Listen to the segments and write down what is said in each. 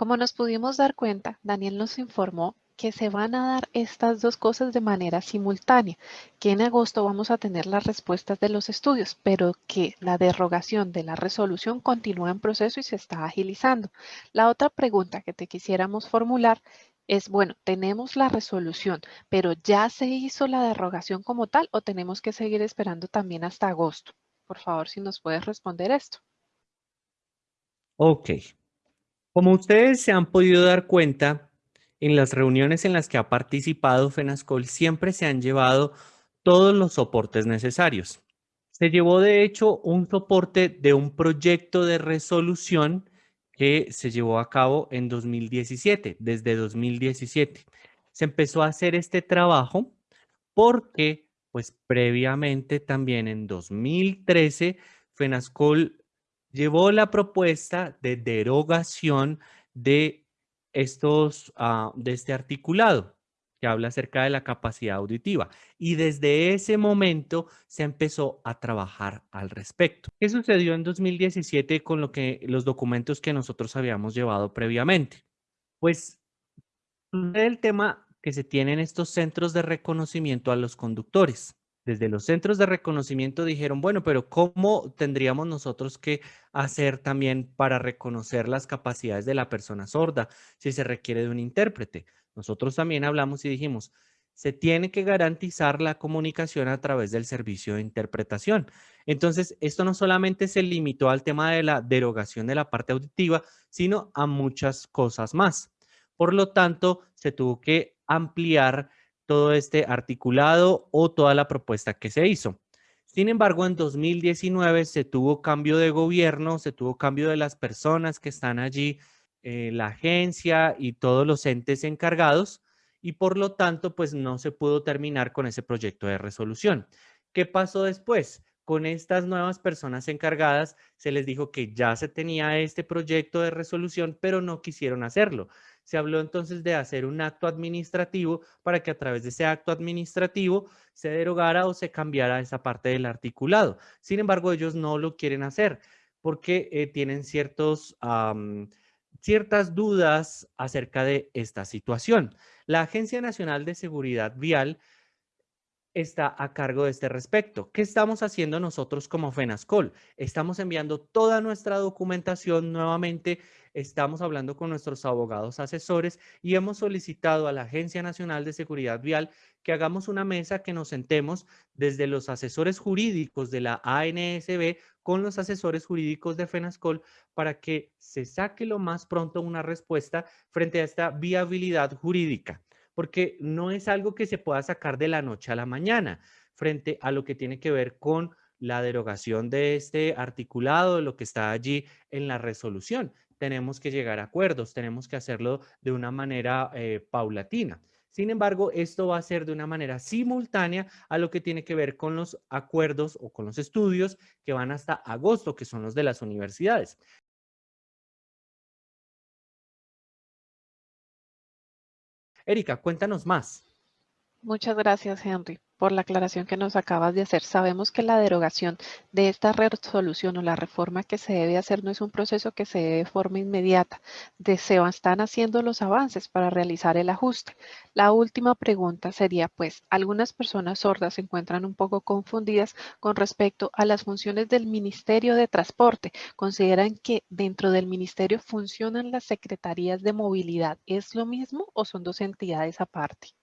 Como nos pudimos dar cuenta, Daniel nos informó que se van a dar estas dos cosas de manera simultánea, que en agosto vamos a tener las respuestas de los estudios, pero que la derogación de la resolución continúa en proceso y se está agilizando. La otra pregunta que te quisiéramos formular es, bueno, tenemos la resolución, pero ¿ya se hizo la derogación como tal o tenemos que seguir esperando también hasta agosto? Por favor, si nos puedes responder esto. Ok. Como ustedes se han podido dar cuenta, en las reuniones en las que ha participado FENASCOL siempre se han llevado todos los soportes necesarios. Se llevó de hecho un soporte de un proyecto de resolución que se llevó a cabo en 2017, desde 2017. Se empezó a hacer este trabajo porque pues previamente también en 2013 FENASCOL llevó la propuesta de derogación de estos, ah, de este articulado que habla acerca de la capacidad auditiva. Y desde ese momento se empezó a trabajar al respecto. ¿Qué sucedió en 2017 con lo que, los documentos que nosotros habíamos llevado previamente? Pues el tema que se tienen estos centros de reconocimiento a los conductores desde los centros de reconocimiento dijeron, bueno, pero ¿cómo tendríamos nosotros que hacer también para reconocer las capacidades de la persona sorda si se requiere de un intérprete? Nosotros también hablamos y dijimos, se tiene que garantizar la comunicación a través del servicio de interpretación. Entonces, esto no solamente se limitó al tema de la derogación de la parte auditiva, sino a muchas cosas más. Por lo tanto, se tuvo que ampliar todo este articulado o toda la propuesta que se hizo. Sin embargo, en 2019 se tuvo cambio de gobierno, se tuvo cambio de las personas que están allí, eh, la agencia y todos los entes encargados, y por lo tanto, pues no se pudo terminar con ese proyecto de resolución. ¿Qué pasó después? Con estas nuevas personas encargadas se les dijo que ya se tenía este proyecto de resolución, pero no quisieron hacerlo se habló entonces de hacer un acto administrativo para que a través de ese acto administrativo se derogara o se cambiara esa parte del articulado. Sin embargo, ellos no lo quieren hacer porque eh, tienen ciertos, ciertas dudas acerca de esta situación. La Agencia Nacional de Seguridad Vial está a cargo de este respecto. ¿Qué estamos haciendo nosotros como FENASCOL? Estamos enviando toda nuestra documentación nuevamente estamos hablando con nuestros abogados asesores y hemos solicitado a la Agencia Nacional de Seguridad Vial que hagamos una mesa que nos sentemos desde los asesores jurídicos de la ANSB con los asesores jurídicos de FENASCOL para que se saque lo más pronto una respuesta frente a esta viabilidad jurídica, porque no es algo que se pueda sacar de la noche a la mañana frente a lo que tiene que ver con la derogación de este articulado, lo que está allí en la resolución tenemos que llegar a acuerdos, tenemos que hacerlo de una manera eh, paulatina. Sin embargo, esto va a ser de una manera simultánea a lo que tiene que ver con los acuerdos o con los estudios que van hasta agosto, que son los de las universidades. Erika, cuéntanos más. Muchas gracias, Henry por la aclaración que nos acabas de hacer. Sabemos que la derogación de esta resolución o la reforma que se debe hacer no es un proceso que se debe de forma inmediata. Se están haciendo los avances para realizar el ajuste. La última pregunta sería, pues, algunas personas sordas se encuentran un poco confundidas con respecto a las funciones del Ministerio de Transporte. ¿Consideran que dentro del Ministerio funcionan las Secretarías de Movilidad? ¿Es lo mismo o son dos entidades aparte?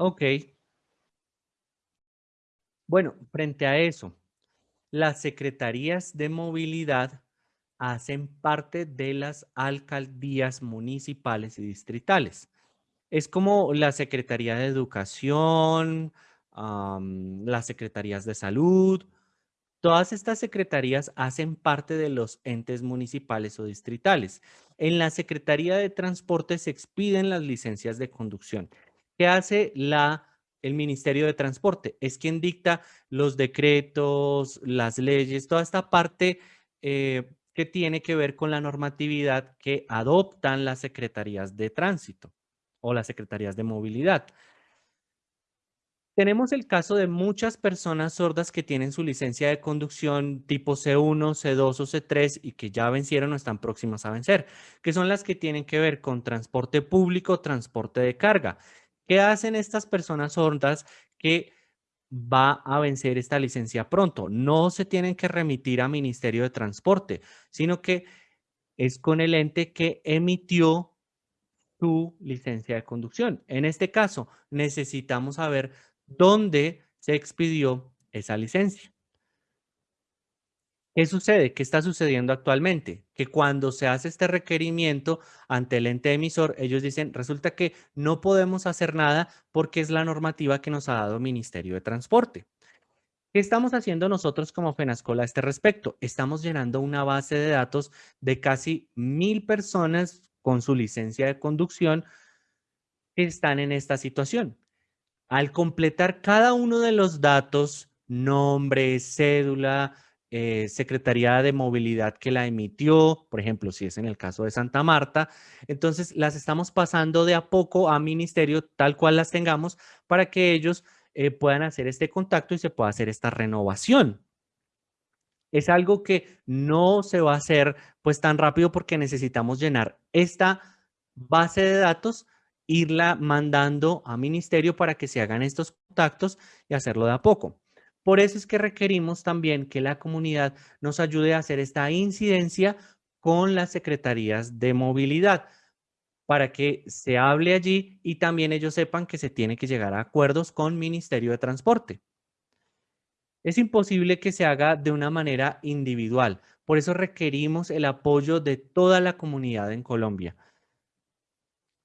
Ok. Bueno, frente a eso, las secretarías de movilidad hacen parte de las alcaldías municipales y distritales. Es como la Secretaría de Educación, las Secretarías de Salud. Todas estas secretarías hacen parte de los entes municipales o distritales. En la Secretaría de Transporte se expiden las licencias de conducción. ¿Qué hace el Ministerio de Transporte? Es quien dicta los decretos, las leyes, toda esta parte eh, que tiene que ver con la normatividad que adoptan las secretarías de tránsito o las secretarías de movilidad. Tenemos el caso de muchas personas sordas que tienen su licencia de conducción tipo C1, C2 o C3 y que ya vencieron o están próximas a vencer, que son las que tienen que ver con transporte público, transporte de carga. ¿Qué hacen estas personas sordas que va a vencer esta licencia pronto? No se tienen que remitir a Ministerio de Transporte, sino que es con el ente que emitió su licencia de conducción. En este caso, necesitamos saber dónde se expidió esa licencia. ¿Qué sucede? ¿Qué está sucediendo actualmente? Que cuando se hace este requerimiento ante el ente emisor, ellos dicen, resulta que no podemos hacer nada porque es la normativa que nos ha dado Ministerio de Transporte. ¿Qué estamos haciendo nosotros como FENASCOL a este respecto? Estamos llenando una base de datos de casi mil personas con su licencia de conducción que están en esta situación. Al completar cada uno de los datos, nombre, cédula, eh, Secretaría de Movilidad que la emitió, por ejemplo, si es en el caso de Santa Marta, entonces las estamos pasando de a poco a ministerio tal cual las tengamos para que ellos eh, puedan hacer este contacto y se pueda hacer esta renovación. Es algo que no se va a hacer pues tan rápido porque necesitamos llenar esta base de datos irla mandando a ministerio para que se hagan estos contactos y hacerlo de a poco. Por eso es que requerimos también que la comunidad nos ayude a hacer esta incidencia con las secretarías de movilidad para que se hable allí y también ellos sepan que se tiene que llegar a acuerdos con Ministerio de Transporte. Es imposible que se haga de una manera individual, por eso requerimos el apoyo de toda la comunidad en Colombia.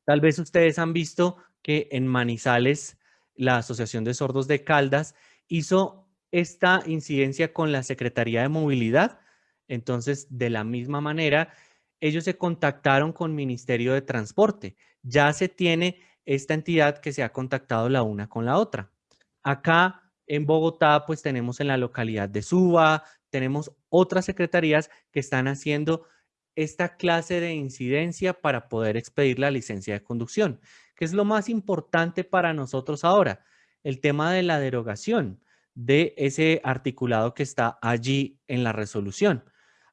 Tal vez ustedes han visto que en Manizales, la Asociación de Sordos de Caldas hizo esta incidencia con la Secretaría de Movilidad. Entonces, de la misma manera, ellos se contactaron con Ministerio de Transporte. Ya se tiene esta entidad que se ha contactado la una con la otra. Acá en Bogotá, pues tenemos en la localidad de Suba, tenemos otras secretarías que están haciendo esta clase de incidencia para poder expedir la licencia de conducción, que es lo más importante para nosotros ahora, el tema de la derogación de ese articulado que está allí en la resolución.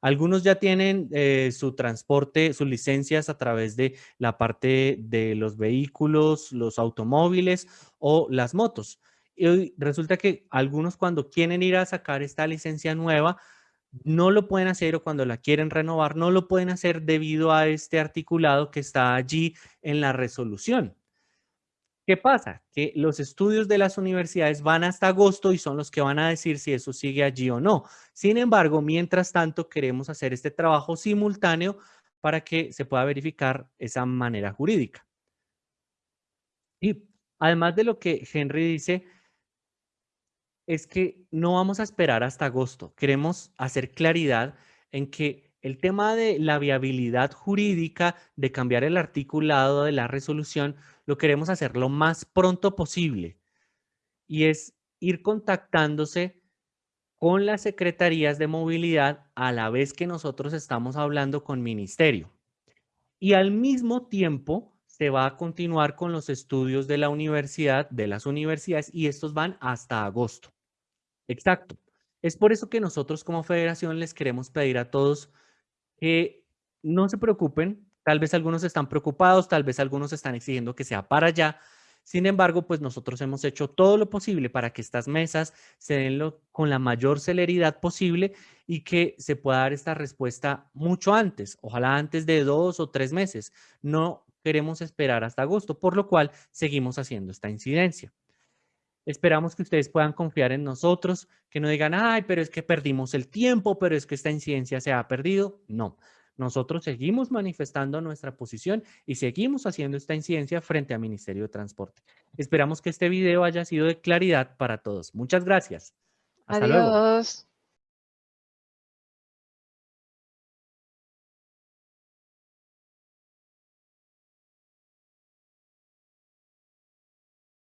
Algunos ya tienen eh, su transporte, sus licencias a través de la parte de los vehículos, los automóviles o las motos. Y resulta que algunos cuando quieren ir a sacar esta licencia nueva, no lo pueden hacer o cuando la quieren renovar, no lo pueden hacer debido a este articulado que está allí en la resolución. ¿Qué pasa? Que los estudios de las universidades van hasta agosto y son los que van a decir si eso sigue allí o no. Sin embargo, mientras tanto, queremos hacer este trabajo simultáneo para que se pueda verificar esa manera jurídica. Y además de lo que Henry dice, es que no vamos a esperar hasta agosto. Queremos hacer claridad en que el tema de la viabilidad jurídica de cambiar el articulado de la resolución lo queremos hacer lo más pronto posible y es ir contactándose con las secretarías de movilidad a la vez que nosotros estamos hablando con ministerio. Y al mismo tiempo se va a continuar con los estudios de la universidad, de las universidades, y estos van hasta agosto. Exacto. Es por eso que nosotros como federación les queremos pedir a todos que no se preocupen. Tal vez algunos están preocupados, tal vez algunos están exigiendo que sea para allá. Sin embargo, pues nosotros hemos hecho todo lo posible para que estas mesas se den con la mayor celeridad posible y que se pueda dar esta respuesta mucho antes, ojalá antes de dos o tres meses. No queremos esperar hasta agosto, por lo cual seguimos haciendo esta incidencia. Esperamos que ustedes puedan confiar en nosotros, que no digan, ay, pero es que perdimos el tiempo, pero es que esta incidencia se ha perdido. No, nosotros seguimos manifestando nuestra posición y seguimos haciendo esta incidencia frente al Ministerio de Transporte. Esperamos que este video haya sido de claridad para todos. Muchas gracias. Hasta Adiós.